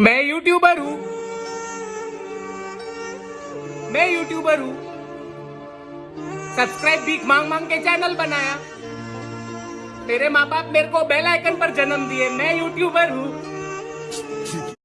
मैं यूट्यूबर हूँ। मैं यूट्यूबर हूँ। सब्सक्राइब भीख मांग मांग के चैनल बनाया। मेरे माँ बाप मेरे को बेल आइकन पर जन्म दिए। मैं यूट्यूबर हूँ।